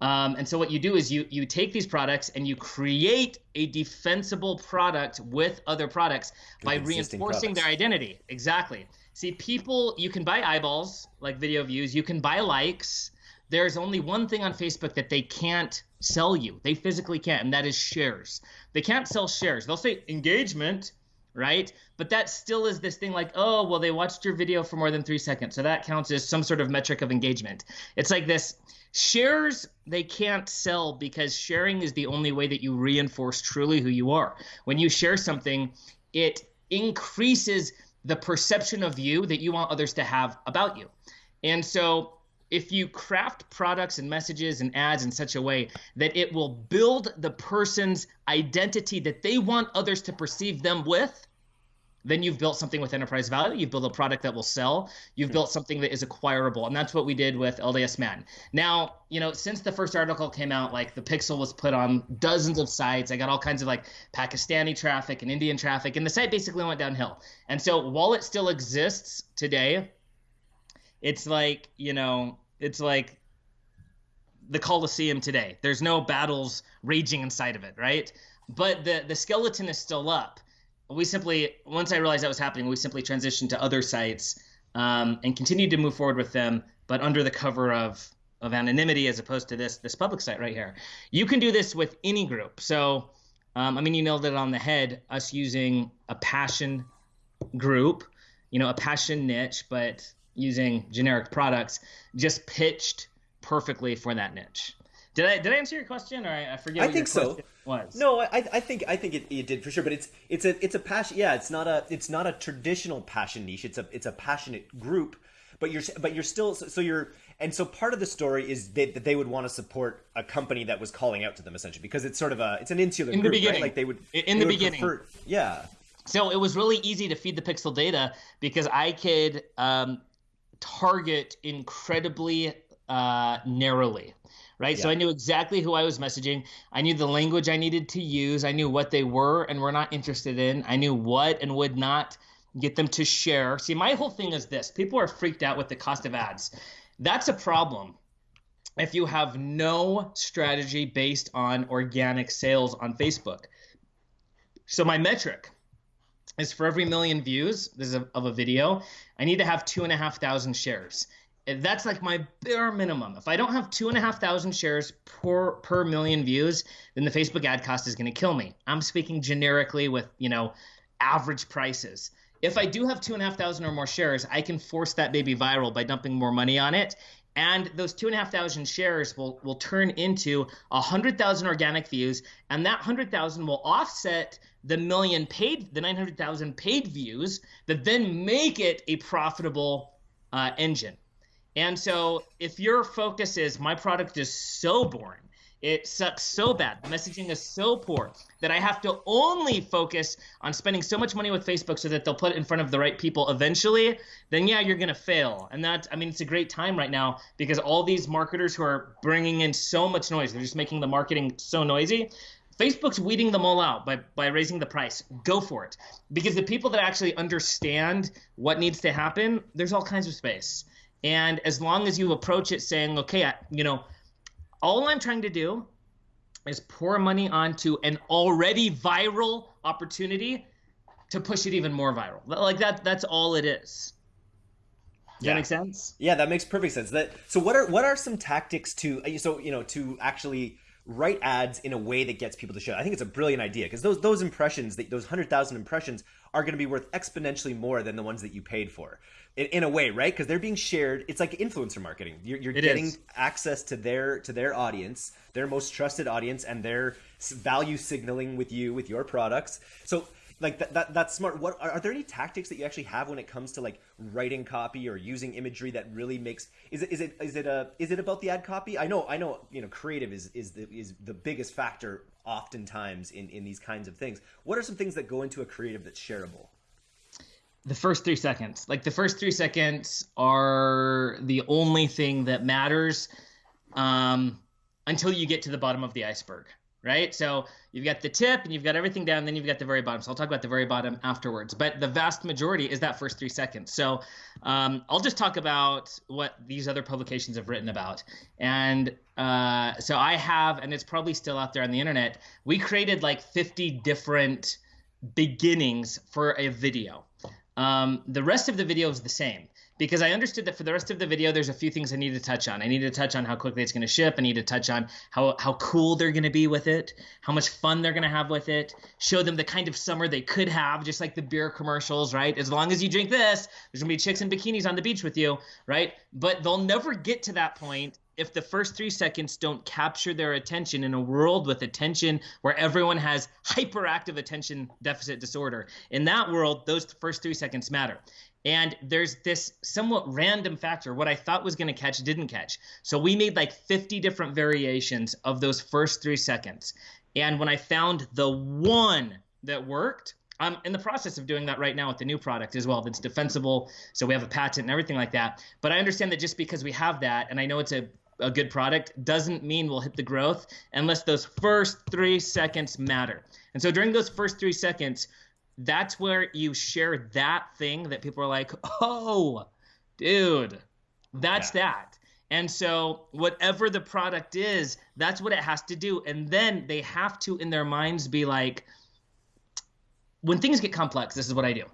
Speaker 1: Um, and so what you do is you you take these products and you create a defensible product with other products by reinforcing products. their identity. Exactly. See, people, you can buy eyeballs like video views, you can buy likes. There's only one thing on Facebook that they can't sell you. They physically can't, and that is shares. They can't sell shares. They'll say engagement, right? But that still is this thing like, oh, well, they watched your video for more than three seconds. So that counts as some sort of metric of engagement. It's like this shares they can't sell because sharing is the only way that you reinforce truly who you are. When you share something, it increases the perception of you that you want others to have about you. And so if you craft products and messages and ads in such a way that it will build the person's identity that they want others to perceive them with, then you've built something with enterprise value. You've built a product that will sell. You've built something that is acquirable. And that's what we did with LDS Man. Now, you know, since the first article came out, like the pixel was put on dozens of sites. I got all kinds of like Pakistani traffic and Indian traffic, and the site basically went downhill. And so while it still exists today, it's like you know it's like the Coliseum today. There's no battles raging inside of it, right? But the the skeleton is still up. We simply once I realized that was happening, we simply transitioned to other sites um, and continued to move forward with them, but under the cover of of anonymity as opposed to this this public site right here. You can do this with any group. So um, I mean, you nailed it on the head. Us using a passion group, you know, a passion niche, but using generic products just pitched perfectly for that niche. Did I did I answer your question, or I, I forget?
Speaker 2: I think so. Was no, I I think I think it, it did for sure. But it's it's a it's a passion. Yeah, it's not a it's not a traditional passion niche. It's a it's a passionate group. But you're but you're still so you're and so part of the story is they, that they would want to support a company that was calling out to them essentially because it's sort of a it's an insular
Speaker 1: in
Speaker 2: group,
Speaker 1: the beginning
Speaker 2: right? like
Speaker 1: they would in the beginning prefer,
Speaker 2: yeah
Speaker 1: so it was really easy to feed the pixel data because I could um, target incredibly uh, narrowly right? Yeah. So I knew exactly who I was messaging. I knew the language I needed to use. I knew what they were and were not interested in. I knew what and would not get them to share. See, my whole thing is this people are freaked out with the cost of ads. That's a problem if you have no strategy based on organic sales on Facebook. So my metric is for every million views this is a, of a video, I need to have two and a half thousand shares. That's like my bare minimum. If I don't have two and a half thousand shares per per million views, then the Facebook ad cost is going to kill me. I'm speaking generically with you know average prices. If I do have two and a half thousand or more shares, I can force that baby viral by dumping more money on it. And those two and a half thousand shares will will turn into a hundred thousand organic views, and that hundred thousand will offset the million paid, the 900,000 paid views that then make it a profitable uh, engine. And so if your focus is my product is so boring, it sucks so bad, the messaging is so poor that I have to only focus on spending so much money with Facebook so that they'll put it in front of the right people eventually, then yeah, you're going to fail. And that, I mean, it's a great time right now because all these marketers who are bringing in so much noise, they're just making the marketing so noisy Facebook's weeding them all out by, by raising the price. Go for it. Because the people that actually understand what needs to happen, there's all kinds of space. And as long as you approach it saying, okay, I, you know, all I'm trying to do is pour money onto an already viral opportunity, to push it even more viral. Like that that's all it is. Does yeah. that make sense?
Speaker 2: Yeah, that makes perfect sense. That so what are what are some tactics to uh, so you know to actually write ads in a way that gets people to show. I think it's a brilliant idea because those those impressions, those hundred thousand impressions, are going to be worth exponentially more than the ones that you paid for, in, in a way, right? Because they're being shared. It's like influencer marketing. You're, you're getting is. access to their to their audience, their most trusted audience, and their value signaling with you with your products. So like that, that that's smart. What are, are, there any tactics that you actually have when it comes to like writing copy or using imagery that really makes is it is it is it a is it about the ad copy? I know i know you know creative is is the is the biggest factor oftentimes in in these kinds of things. What are some things that go into a creative that's shareable?
Speaker 1: The first three seconds. Like the first three seconds are the only thing that matters um until you get to the bottom of the iceberg right? So you've got the tip and you've got everything down, then you've got the very bottom. So I'll talk about the very bottom afterwards. But the vast majority is that first three seconds. So um, I'll just talk about what these other publications have written about. And uh, so I have, and it's probably still out there on the internet, we created like 50 different beginnings for a video. Um, the rest of the video is the same because I understood that for the rest of the video, there's a few things I need to touch on. I need to touch on how quickly it's going to ship. I need to touch on how, how cool they're going to be with it, how much fun they're going to have with it, show them the kind of summer they could have, just like the beer commercials, right? As long as you drink this, there's going to be chicks in bikinis on the beach with you, right? But they'll never get to that point if the first three seconds don't capture their attention in a world with attention where everyone has hyperactive attention deficit disorder. In that world, those first three seconds matter. And there's this somewhat random factor. What I thought was going to catch didn't catch. So we made like 50 different variations of those first three seconds. And when I found the one that worked, I'm in the process of doing that right now with the new product as well. That's defensible. So we have a patent and everything like that. But I understand that just because we have that, and I know it's a a good product doesn't mean we'll hit the growth unless those first three seconds matter. And so during those first three seconds, that's where you share that thing that people are like, oh, dude, that's yeah. that. And so, whatever the product is, that's what it has to do. And then they have to, in their minds, be like, when things get complex, this is what I do.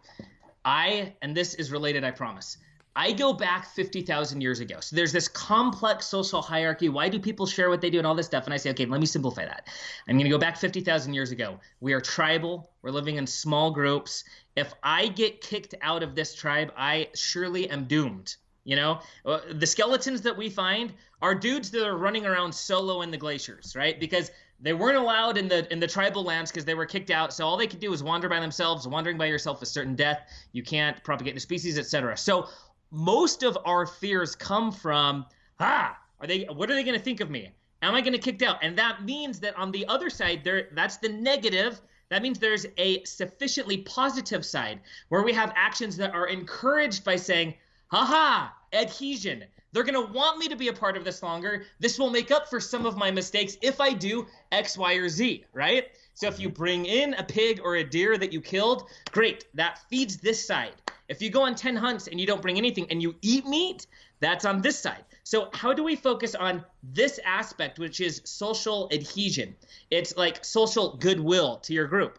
Speaker 1: I, and this is related, I promise. I go back 50,000 years ago. So there's this complex social hierarchy. Why do people share what they do and all this stuff? And I say, okay, let me simplify that. I'm going to go back 50,000 years ago. We are tribal. We're living in small groups. If I get kicked out of this tribe, I surely am doomed. You know, uh, the skeletons that we find are dudes that are running around solo in the glaciers, right? Because they weren't allowed in the in the tribal lands because they were kicked out. So all they could do was wander by themselves. Wandering by yourself is certain death. You can't propagate the species, etc. So most of our fears come from ah are they what are they going to think of me? Am i going to get kicked out? And that means that on the other side there that's the negative. That means there's a sufficiently positive side where we have actions that are encouraged by saying haha adhesion. They're going to want me to be a part of this longer. This will make up for some of my mistakes if i do x y or z right so if you mm-hmm. bring in a pig or a deer that you killed great that feeds this side if you go on 10 hunts and you don't bring anything and you eat meat, that's on this side. So, how do we focus on this aspect, which is social adhesion? It's like social goodwill to your group.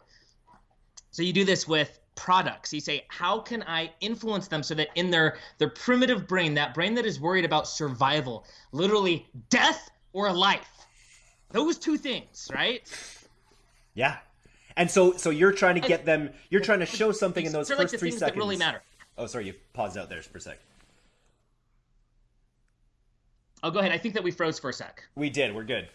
Speaker 1: So, you do this with products. You say, how can I influence them so that in their, their primitive brain, that brain that is worried about survival, literally death or life, those two things, right?
Speaker 2: Yeah. And so, so you're trying to get them. You're trying to show something in those first
Speaker 1: like
Speaker 2: three seconds.
Speaker 1: Really matter.
Speaker 2: Oh, sorry, you paused out there for a sec.
Speaker 1: Oh, go ahead. I think that we froze for a sec.
Speaker 2: We did. We're good.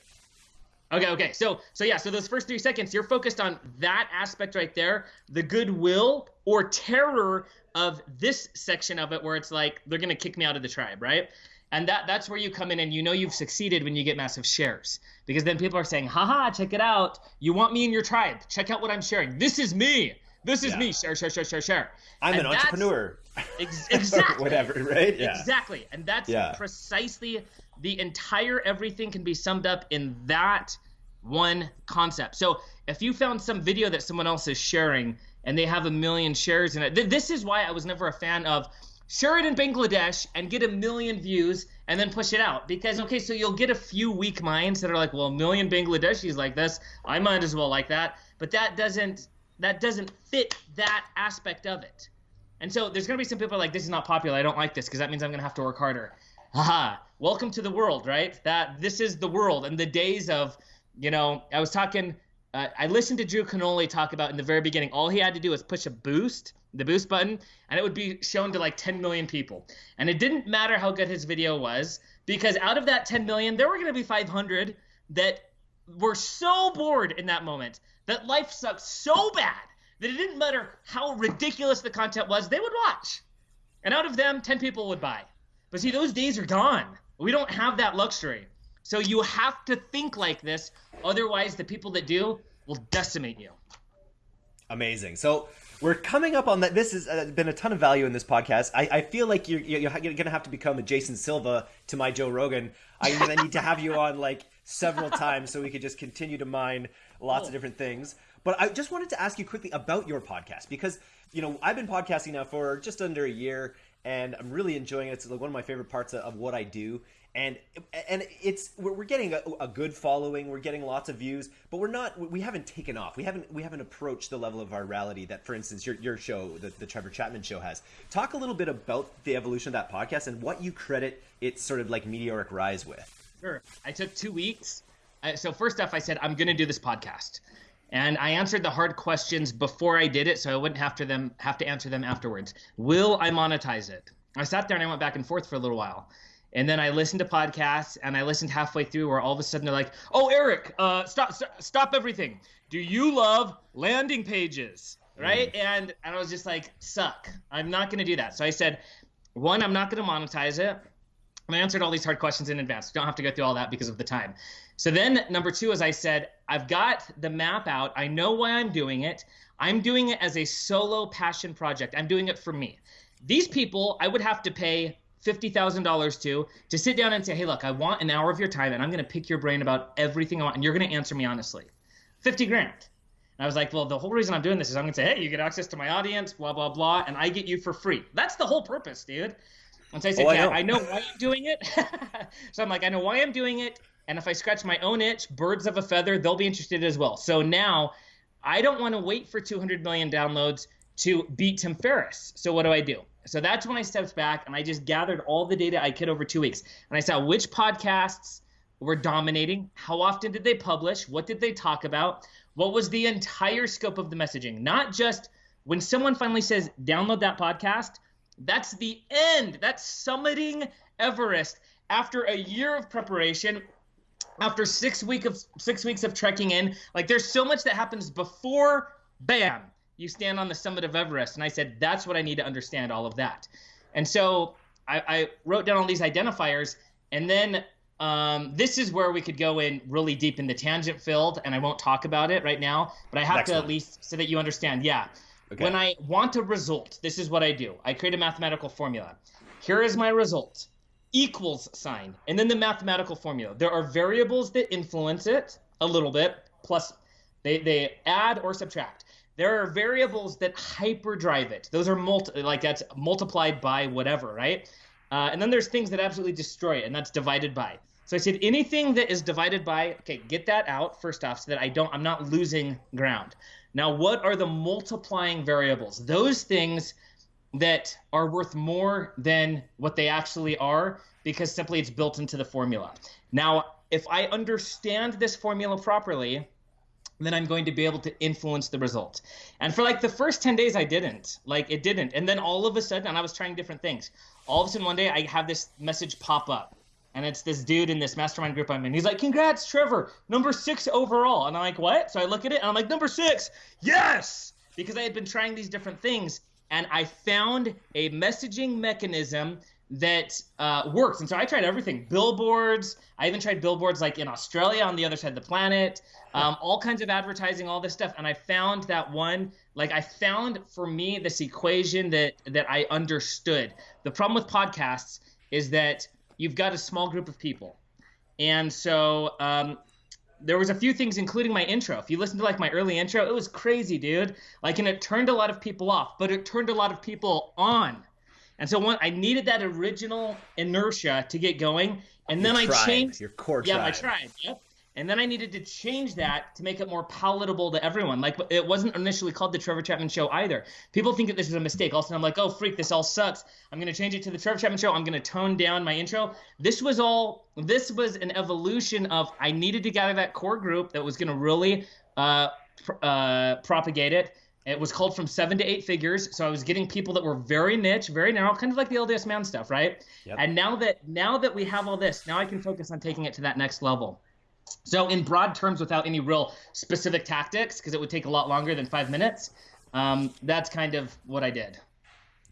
Speaker 1: Okay, okay. So, so yeah. So those first three seconds, you're focused on that aspect right there, the goodwill or terror of this section of it, where it's like they're gonna kick me out of the tribe, right? And that that's where you come in and you know you've succeeded when you get massive shares. Because then people are saying, haha, check it out. You want me in your tribe. Check out what I'm sharing. This is me. This is yeah. me. Share, share, share, share, share.
Speaker 2: I'm and an entrepreneur.
Speaker 1: Ex- exactly.
Speaker 2: Whatever, right?
Speaker 1: Yeah. Exactly. And that's yeah. precisely the entire everything can be summed up in that one concept. So if you found some video that someone else is sharing and they have a million shares in it, th- this is why I was never a fan of share it in Bangladesh and get a million views and then push it out. Because, okay, so you'll get a few weak minds that are like, well, a million Bangladeshis like this. I might as well like that. But that doesn't that doesn't fit that aspect of it. And so there's gonna be some people like this is not popular. I don't like this because that means I'm gonna have to work harder. Haha. Welcome to the world, right? That this is the world and the days of, you know, I was talking. Uh, I listened to Drew Canole talk about in the very beginning. All he had to do was push a boost, the boost button, and it would be shown to like 10 million people. And it didn't matter how good his video was because out of that 10 million, there were going to be 500 that were so bored in that moment that life sucked so bad that it didn't matter how ridiculous the content was, they would watch. And out of them, 10 people would buy. But see, those days are gone. We don't have that luxury. So you have to think like this. Otherwise, the people that do will decimate you.
Speaker 2: Amazing. So we're coming up on that. This has uh, been a ton of value in this podcast. I, I feel like you're, you're going to have to become a Jason Silva to my Joe Rogan. I'm need to have you on like several times so we could just continue to mine lots of different things. But I just wanted to ask you quickly about your podcast because you know I've been podcasting now for just under a year, and I'm really enjoying it. It's like one of my favorite parts of what I do. And and it's we're, getting a, a, good following. We're getting lots of views, but we're not. We haven't taken off. We haven't we haven't approached the level of virality that, for instance, your your show, the, the Trevor Chapman show, has. Talk a little bit about the evolution of that podcast and what you credit its sort of like meteoric rise with.
Speaker 1: Sure. I took two weeks. so first off, I said I'm going to do this podcast and I answered the hard questions before I did it, so I wouldn't have to them have to answer them afterwards. Will I monetize it? I sat there and I went back and forth for a little while, and then I listened to podcasts, and I listened halfway through where all of a sudden they're like, "Oh, Eric, uh, stop, stop, stop everything! Do you love landing pages?" Right? Mm. And and I was just like, "Suck! I'm not going to do that." So I said, "One, I'm not going to monetize it." I answered all these hard questions in advance. Don't have to go through all that because of the time. So then number two, as I said, I've got the map out. I know why I'm doing it. I'm doing it as a solo passion project. I'm doing it for me. These people, I would have to pay $50,000 to to sit down and say, "Hey, look, I want an hour of your time and I'm going to pick your brain about everything I want and you're going to answer me honestly." 50 grand. And I was like, "Well, the whole reason I'm doing this is I'm going to say, "Hey, you get access to my audience, blah blah blah, and I get you for free." That's the whole purpose, dude. And so I said, oh, yeah, I know. I know why I'm doing it. so I'm like, I know why I'm doing it. And if I scratch my own itch, birds of a feather, they'll be interested as well. So now I don't want to wait for 200 million downloads to beat Tim Ferriss. So what do I do? So that's when I stepped back and I just gathered all the data I could over two weeks. And I saw which podcasts were dominating, how often did they publish, what did they talk about, what was the entire scope of the messaging, not just when someone finally says, download that podcast, that's the end. That's summiting Everest after a year of preparation. After six week of six weeks of trekking in, like there's so much that happens before, bam, you stand on the summit of Everest. And I said, that's what I need to understand all of that. And so I, I wrote down all these identifiers, and then um, this is where we could go in really deep in the tangent field. and I won't talk about it right now, but I have Next to one. at least so that you understand. Yeah. Okay. When I want a result, this is what I do. I create a mathematical formula. Here is my result equals sign, and then the mathematical formula. There are variables that influence it a little bit, plus they, they add or subtract. There are variables that hyperdrive it. Those are multi, like that's multiplied by whatever, right? Uh, and then there's things that absolutely destroy it, and that's divided by. So I said anything that is divided by, okay, get that out first off, so that I don't, I'm not losing ground. Now, what are the multiplying variables? Those things that are worth more than what they actually are because simply it's built into the formula. Now, if I understand this formula properly, then I'm going to be able to influence the result. And for like the first 10 days, I didn't. Like it didn't. And then all of a sudden, and I was trying different things. All of a sudden, one day, I have this message pop up and it's this dude in this mastermind group I'm in. He's like, "Congrats, Trevor, number six overall." And I'm like, "What?" So I look at it and I'm like, "Number six, yes!" Because I had been trying these different things, and I found a messaging mechanism that uh, works. And so I tried everything: billboards. I even tried billboards like in Australia on the other side of the planet, um, all kinds of advertising, all this stuff. And I found that one. Like I found for me this equation that that I understood. The problem with podcasts is that you've got a small group of people. And so um, there was a few things, including my intro. If you listen to like my early intro, it was crazy, dude. Like, and it turned a lot of people off, but it turned a lot of people on. And so one, I needed that original inertia to get going. And then
Speaker 2: your
Speaker 1: I changed
Speaker 2: your core.
Speaker 1: Yeah,
Speaker 2: tribe.
Speaker 1: my tribe. Yep. And then I needed to change that to make it more palatable to everyone. Like it wasn't initially called the Trevor Chapman Show either. People think that this is a mistake. Also, I'm like, oh freak, this all sucks. I'm gonna change it to the Trevor Chapman Show. I'm gonna tone down my intro. This was all. This was an evolution of I needed to gather that core group that was gonna really uh, pr- uh, propagate it. It was called from seven to eight figures, so I was getting people that were very niche, very narrow, kind of like the LDS man stuff, right? Yep. And now that now that we have all this, now I can focus on taking it to that next level. So, in broad terms, without any real specific tactics, because it would take a lot longer than five minutes, um, that's kind of what I did.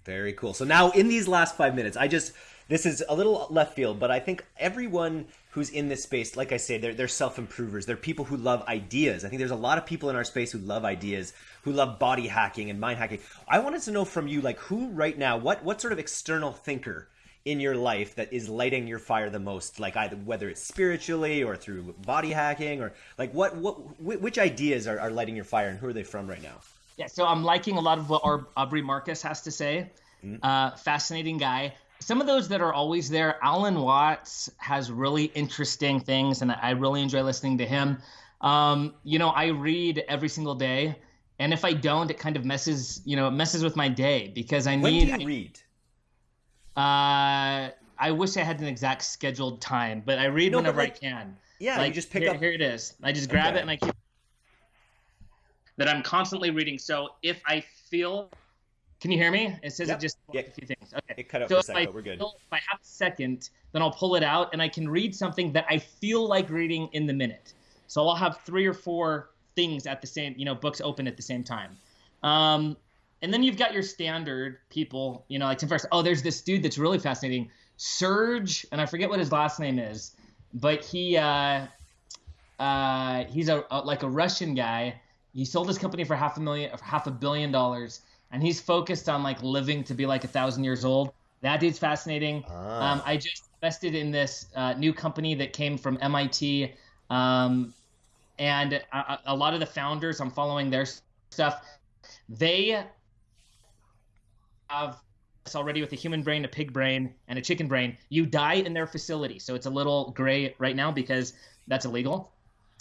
Speaker 2: Very cool. So now, in these last five minutes, I just this is a little left field, but I think everyone who's in this space, like I say, they're, they're self improvers. They're people who love ideas. I think there's a lot of people in our space who love ideas, who love body hacking and mind hacking. I wanted to know from you, like, who right now, what what sort of external thinker in your life that is lighting your fire the most? Like either whether it's spiritually or through body hacking or like what what which ideas are, are lighting your fire and who are they from right now?
Speaker 1: Yeah so i'm liking a lot of what our aubrey marcus has to say. Mm-hmm. uh, fascinating guy. Some of those that are always there alan watts has really interesting things and i really enjoy listening to him. Um, you know i read every single day and if i don't it kind of messes you know it messes with my day because i need when
Speaker 2: do you read
Speaker 1: uh, I wish I had an exact scheduled time, but I read no, whenever like, I can.
Speaker 2: Yeah,
Speaker 1: like,
Speaker 2: you just pick
Speaker 1: here,
Speaker 2: up.
Speaker 1: Here it is. I just grab okay. it and I keep. That I'm constantly reading. So if I feel, can you hear me? It says
Speaker 2: yep.
Speaker 1: it just
Speaker 2: yeah.
Speaker 1: a few things. Okay.
Speaker 2: It cut out
Speaker 1: so
Speaker 2: for a second, but we're good.
Speaker 1: Feel, if I have a second, then I'll pull it out and I can read something that I feel like reading in the minute. So I'll have three or four things at the same, you know, books open at the same time. Um, and then you've got your standard people, you know, like Tim Ferriss. Oh, there's this dude that's really fascinating, Serge, and I forget what his last name is, but he uh, uh, he's a, a like a Russian guy. He sold his company for half a million, half a billion dollars, and he's focused on like living to be like a thousand years old. That dude's fascinating. Ah. Um, I just invested in this uh, new company that came from MIT, um, and a, a lot of the founders, I'm following their stuff. They have already with a human brain, a pig brain, and a chicken brain, you die in their facility. So it's a little gray right now because that's illegal,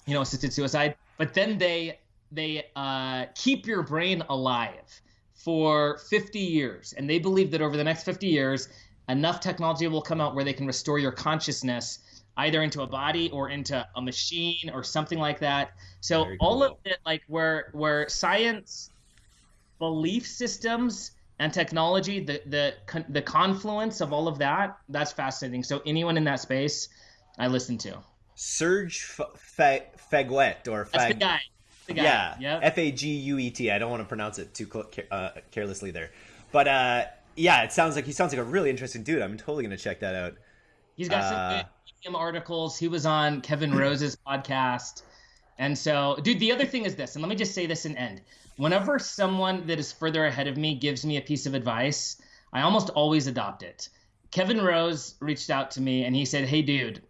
Speaker 1: you know, assisted suicide. But then they they uh, keep your brain alive for 50 years, and they believe that over the next 50 years, enough technology will come out where they can restore your consciousness either into a body or into a machine or something like that. So cool. all of it, like where where science belief systems and technology, the the the confluence of all of that, that's fascinating. So anyone in that space, I listen to.
Speaker 2: Serge Faguet or
Speaker 1: Fag- that's the guy. The guy.
Speaker 2: Yeah, yep. F A G U E T. I don't want to pronounce it too uh, carelessly there, but uh, yeah, it sounds like he sounds like a really interesting dude. I'm totally gonna check that out.
Speaker 1: He's got uh, some articles. He was on Kevin Rose's podcast. And so, dude, the other thing is this, and let me just say this and end whenever someone that is further ahead of me gives me a piece of advice, I almost always adopt it. Kevin Rose reached out to me and he said, "Hey dude,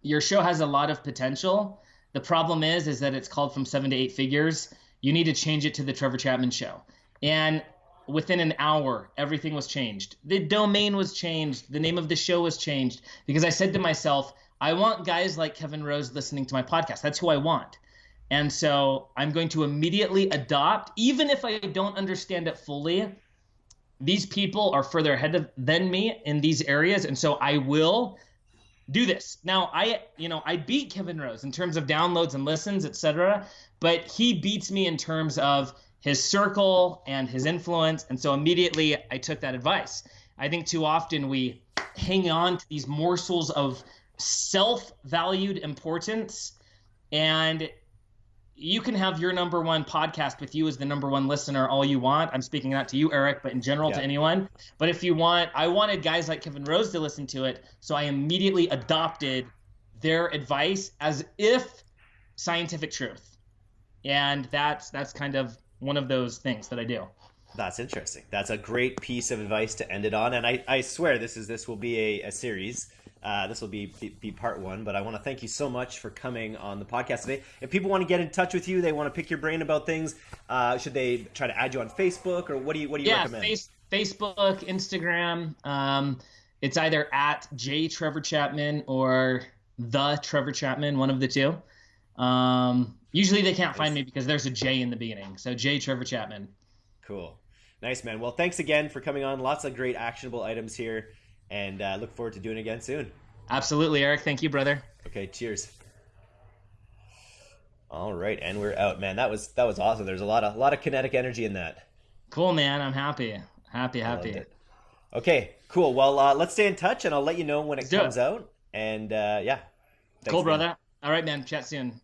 Speaker 1: your show has a lot of potential. The problem is is that it's called from 7 to 8 figures. You need to change it to the Trevor Chapman show." And within an hour, everything was changed. The domain was changed, the name of the show was changed because I said to myself, I want guys like Kevin Rose listening to my podcast. That's who I want. And so I'm going to immediately adopt, even if I don't understand it fully. These people are further ahead of, than me in these areas, and so I will do this. Now, I, you know, I beat Kevin Rose in terms of downloads and listens, etc., but he beats me in terms of his circle and his influence, and so immediately I took that advice. I think too often we hang on to these morsels of self-valued importance and you can have your number one podcast with you as the number one listener all you want. I'm speaking not to you, Eric, but in general yeah. to anyone. But if you want, I wanted guys like Kevin Rose to listen to it, so I immediately adopted their advice as if scientific truth, and that's that's kind of one of those things that I do.
Speaker 2: That's interesting. That's a great piece of advice to end it on, and I, I swear this is this will be a, a series uh, this will be, be, be part one, but I want to thank you so much for coming on the podcast today. If people want to get in touch with you, they want to pick your brain about things. Uh, should they try to add you on Facebook, or what do you what do you
Speaker 1: yeah,
Speaker 2: recommend?
Speaker 1: Face, Facebook, Instagram. Um, it's either at J Trevor Chapman or the Trevor Chapman, one of the two. Um, usually they can't find me because there's a J in the beginning. So J Trevor Chapman.
Speaker 2: Cool. Nice, man. Well, thanks again for coming on. Lots of great actionable items here, and uh, look forward to doing it again soon.
Speaker 1: Absolutely, Eric. Thank you, brother.
Speaker 2: Okay, cheers. All right, and we're out, man. That was that was awesome. There's a lot of a lot of kinetic energy in that.
Speaker 1: Cool, man. I'm happy. Happy, happy.
Speaker 2: Okay, cool. Well, uh, let's stay in touch, and I'll let you know when it
Speaker 1: Let's
Speaker 2: comes out. And uh, yeah,
Speaker 1: cool,
Speaker 2: man.
Speaker 1: brother. All right, man. Chat soon.